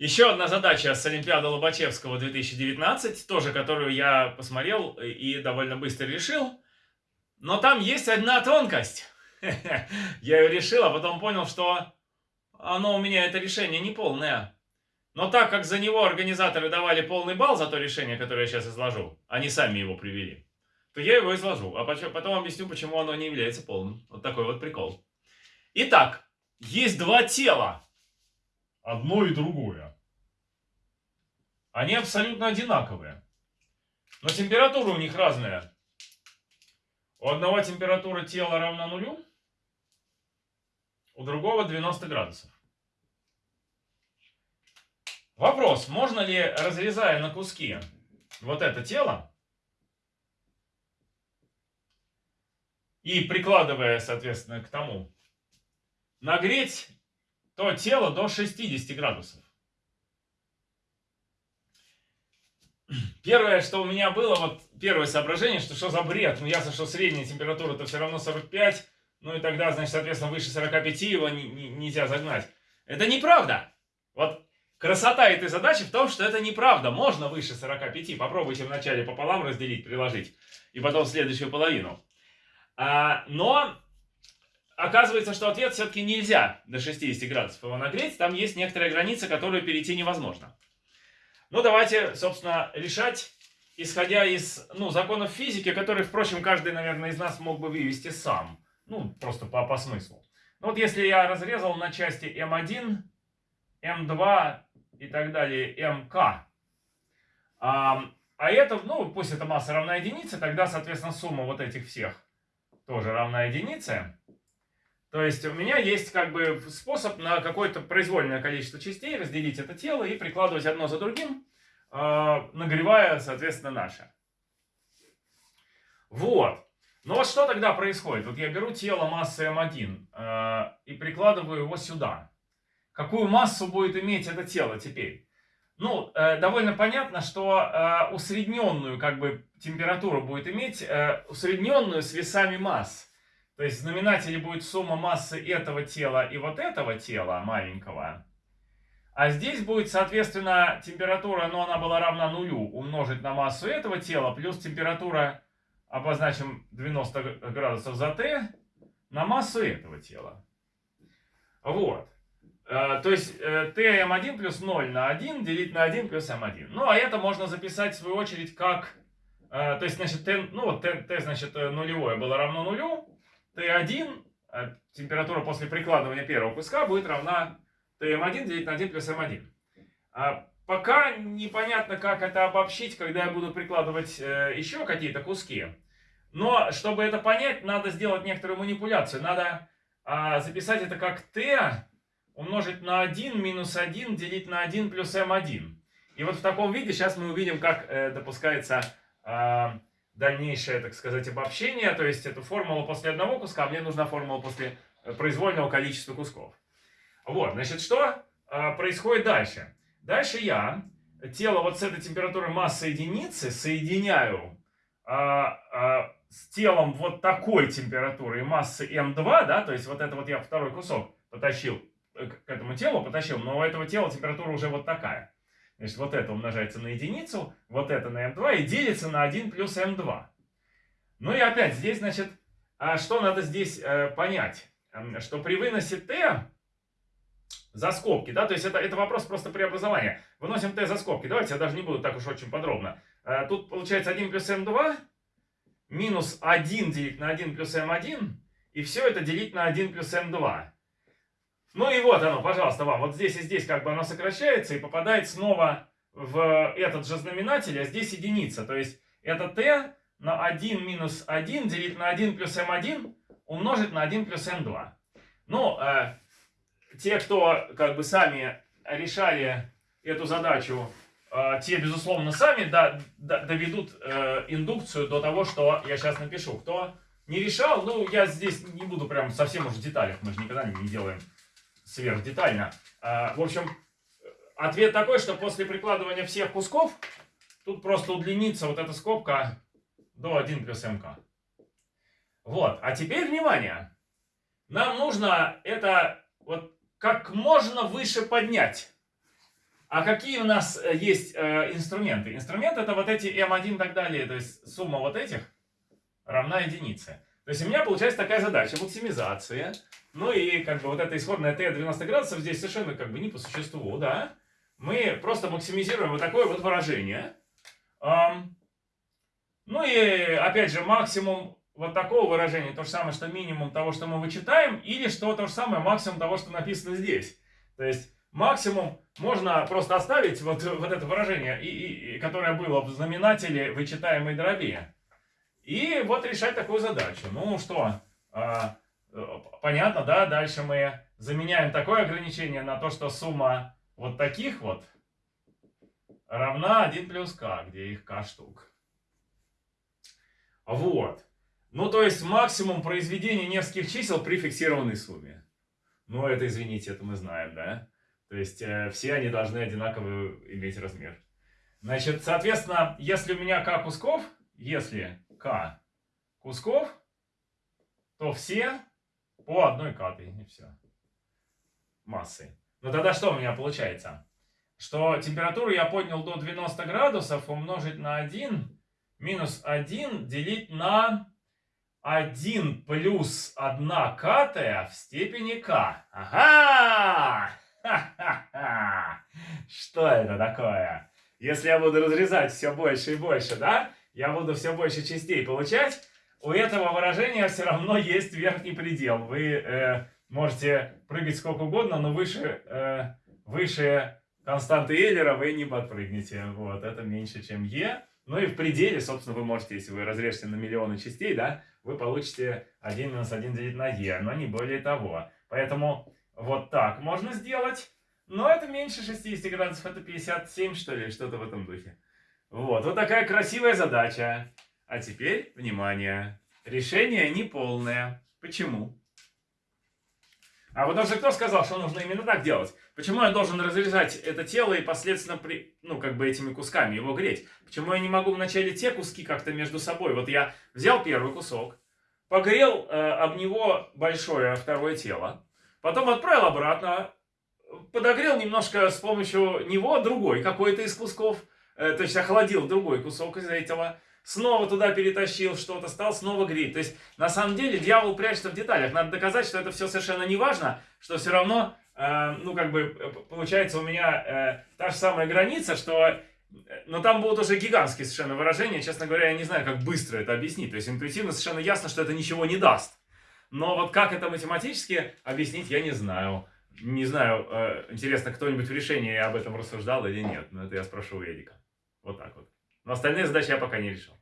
Еще одна задача с Олимпиады Лобачевского 2019, тоже которую я посмотрел и довольно быстро решил. Но там есть одна тонкость. Я ее решил, а потом понял, что оно у меня, это решение, не полное. Но так как за него организаторы давали полный балл за то решение, которое я сейчас изложу, они сами его привели, то я его изложу, а потом объясню, почему оно не является полным. Вот такой вот прикол. Итак, есть два тела. Одно и другое. Они абсолютно одинаковые. Но температура у них разная. У одного температура тела равна нулю, у другого 90 градусов. Вопрос, можно ли, разрезая на куски вот это тело, и прикладывая, соответственно, к тому, нагреть то тело до 60 градусов. Первое, что у меня было, вот первое соображение, что что за бред? Ну, ясно, что средняя температура-то все равно 45, ну и тогда, значит, соответственно, выше 45 его не, не, нельзя загнать. Это неправда. Вот красота этой задачи в том, что это неправда. Можно выше 45. Попробуйте вначале пополам разделить, приложить, и потом следующую половину. А, но оказывается, что ответ все-таки нельзя до 60 градусов его нагреть. Там есть некоторая граница, которую перейти невозможно. Ну, давайте, собственно, решать, исходя из ну, законов физики, которые, впрочем, каждый, наверное, из нас мог бы вывести сам. Ну, просто по, по смыслу. Ну, вот если я разрезал на части М1, М2 и так далее, МК, а, а это, ну, пусть эта масса равна единице, тогда, соответственно, сумма вот этих всех тоже равна единице. То есть у меня есть как бы способ на какое-то произвольное количество частей разделить это тело и прикладывать одно за другим, э, нагревая, соответственно, наше. Вот. Но вот что тогда происходит? Вот я беру тело массы М1 э, и прикладываю его сюда. Какую массу будет иметь это тело теперь? Ну, э, довольно понятно, что э, усредненную как бы температуру будет иметь, э, усредненную с весами масс. То есть в знаменателе будет сумма массы этого тела и вот этого тела маленького. А здесь будет, соответственно, температура, но она была равна нулю, умножить на массу этого тела, плюс температура, обозначим 90 градусов за t, на массу этого тела. Вот. Э, то есть э, tm1 плюс 0 на 1 делить на 1 плюс m1. Ну, а это можно записать, в свою очередь, как... Э, то есть, значит, t, ну, t, t, значит, нулевое было равно нулю, Т1, а температура после прикладывания первого куска будет равна ТМ1 делить на 1 плюс М1. А пока непонятно, как это обобщить, когда я буду прикладывать э, еще какие-то куски. Но, чтобы это понять, надо сделать некоторую манипуляцию. Надо а, записать это как Т умножить на 1 минус 1 делить на 1 плюс М1. И вот в таком виде сейчас мы увидим, как э, допускается... Дальнейшее, так сказать, обобщение, то есть эту формулу после одного куска, мне нужна формула после э, произвольного количества кусков. Вот, значит, что э, происходит дальше? Дальше я тело вот с этой температурой массы единицы соединяю э, с телом вот такой температуры массы М2, да, то есть вот это вот я второй кусок потащил к этому телу, потащил, но у этого тела температура уже вот такая. Значит, вот это умножается на единицу, вот это на m2 и делится на 1 плюс m2. Ну и опять здесь, значит, а что надо здесь э, понять? Что при выносе t за скобки, да, то есть это, это вопрос просто преобразования. Выносим t за скобки. Давайте я даже не буду так уж очень подробно. Э, тут получается 1 плюс m2 минус 1 делить на 1 плюс m1 и все это делить на 1 плюс m2. Ну и вот оно, пожалуйста, вам. Вот здесь и здесь как бы оно сокращается и попадает снова в этот же знаменатель, а здесь единица. То есть это t на 1 минус 1 делить на 1 плюс m1 умножить на 1 плюс m2. Ну, э, те, кто как бы сами решали эту задачу, э, те, безусловно, сами да, да, доведут э, индукцию до того, что я сейчас напишу. Кто не решал, ну, я здесь не буду прям совсем уж в деталях, мы же никогда не делаем сверхдетально. А, в общем, ответ такой, что после прикладывания всех кусков, тут просто удлинится вот эта скобка до 1 плюс МК. Вот, а теперь внимание. Нам нужно это вот как можно выше поднять. А какие у нас э, есть э, инструменты? Инструмент это вот эти m1 и так далее, то есть сумма вот этих равна единице. То есть у меня получается такая задача, максимизация. Ну и как бы вот эта исходная t 90 градусов здесь совершенно как бы не по существу, да. Мы просто максимизируем вот такое вот выражение. Ну и опять же максимум вот такого выражения, то же самое, что минимум того, что мы вычитаем, или что то же самое максимум того, что написано здесь. То есть максимум можно просто оставить вот, вот это выражение, и, и, которое было в знаменателе вычитаемой дроби. И вот решать такую задачу. Ну что, а, понятно, да? Дальше мы заменяем такое ограничение на то, что сумма вот таких вот равна 1 плюс k, где их k штук. Вот. Ну, то есть максимум произведения нескольких чисел при фиксированной сумме. Ну, это, извините, это мы знаем, да? То есть э, все они должны одинаково иметь размер. Значит, соответственно, если у меня k кусков, если k кусков, то все по одной катой, и все. Массы. Ну тогда что у меня получается? Что температуру я поднял до 90 градусов умножить на 1, минус 1 делить на 1 плюс 1 катая в степени k. Ага! Что это такое? Если я буду разрезать все больше и больше, да? Я буду все больше частей получать. У этого выражения все равно есть верхний предел. Вы э, можете прыгать сколько угодно, но выше, э, выше константы Эйлера вы не подпрыгнете. Вот, это меньше, чем Е. Ну и в пределе, собственно, вы можете, если вы разрежете на миллионы частей, да, вы получите 1 минус 1 делить на Е, но не более того. Поэтому вот так можно сделать. Но это меньше 60 градусов, это 57, что ли, что-то в этом духе. Вот, вот такая красивая задача. А теперь, внимание, решение неполное. Почему? А вот даже кто сказал, что нужно именно так делать? Почему я должен разрезать это тело и последственно, при, ну, как бы этими кусками его греть? Почему я не могу вначале те куски как-то между собой? Вот я взял первый кусок, погрел э, об него большое второе тело, потом отправил обратно, подогрел немножко с помощью него другой какой-то из кусков, э, то есть охладил другой кусок из этого, снова туда перетащил что-то, стал снова греть. То есть, на самом деле, дьявол прячется в деталях. Надо доказать, что это все совершенно не важно, что все равно, э, ну, как бы, э, получается у меня э, та же самая граница, что... Э, но там будут уже гигантские совершенно выражения. Честно говоря, я не знаю, как быстро это объяснить. То есть, интуитивно совершенно ясно, что это ничего не даст. Но вот как это математически объяснить, я не знаю. Не знаю, интересно, кто-нибудь в решении об этом рассуждал или нет. Но это я спрошу у Эдика. Вот так вот. Но остальные задачи я пока не решил.